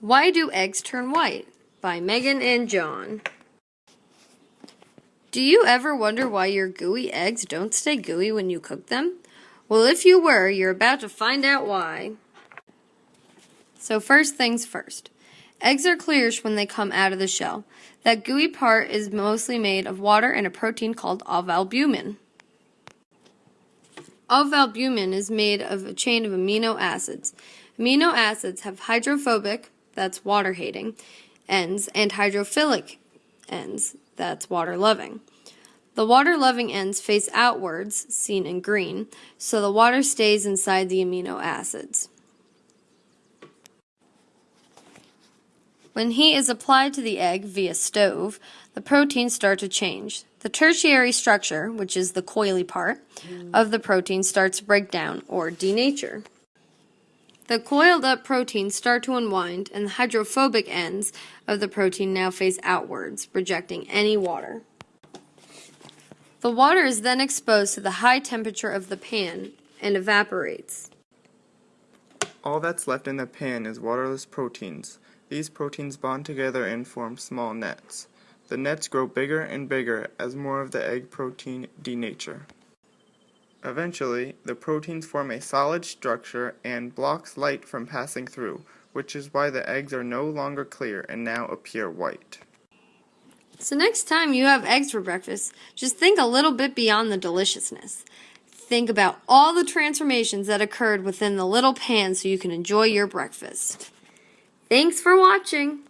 Why Do Eggs Turn White? by Megan and John. Do you ever wonder why your gooey eggs don't stay gooey when you cook them? Well, if you were, you're about to find out why. So, first things first. Eggs are clearish when they come out of the shell. That gooey part is mostly made of water and a protein called ovalbumin. Ovalbumin is made of a chain of amino acids. Amino acids have hydrophobic, that's water hating, ends and hydrophilic ends, that's water loving. The water loving ends face outwards, seen in green, so the water stays inside the amino acids. When heat is applied to the egg via stove, the proteins start to change. The tertiary structure, which is the coily part, of the protein starts to break down or denature. The coiled up proteins start to unwind, and the hydrophobic ends of the protein now face outwards, rejecting any water. The water is then exposed to the high temperature of the pan and evaporates. All that's left in the pan is waterless proteins. These proteins bond together and form small nets. The nets grow bigger and bigger as more of the egg protein denature. Eventually, the proteins form a solid structure and blocks light from passing through, which is why the eggs are no longer clear and now appear white. So, next time you have eggs for breakfast, just think a little bit beyond the deliciousness. Think about all the transformations that occurred within the little pan so you can enjoy your breakfast. Thanks for watching.